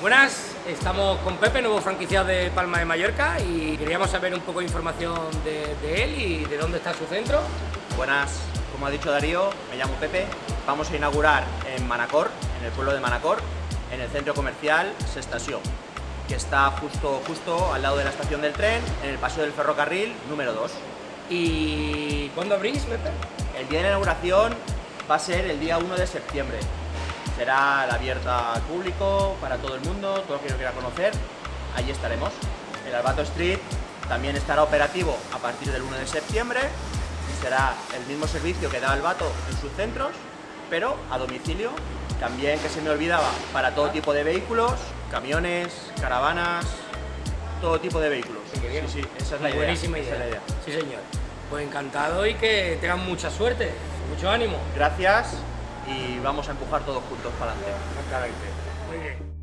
Buenas, estamos con Pepe, nuevo franquiciado de Palma de Mallorca y queríamos saber un poco de información de, de, él y de dónde está su centro. Buenas, como ha dicho Darío, me llamo Pepe. Vamos a inaugurar en Manacor, en el pueblo de Manacor, en el centro comercial Sestación, que está justo, justo al lado de la estación del tren, en el paseo del ferrocarril número 2. ¿Y cuándo abrís, Pepe? El día de la inauguración va a ser el día 1 de septiembre. Será la abierta al público, para todo el mundo, todo el que lo quiera conocer. Allí estaremos. El Albato Street también estará operativo a partir del 1 de septiembre y será el mismo servicio que da Albato en sus centros, pero a domicilio. También, que se me olvidaba, para todo tipo de vehículos, camiones, caravanas, todo tipo de vehículos. Sí, sí, esa es la idea. Buenísima esa es la idea. Sí, señor. Pues encantado y que tengan mucha suerte, mucho ánimo. Gracias y vamos a empujar todos juntos para adelante. Exactamente. Muy bien.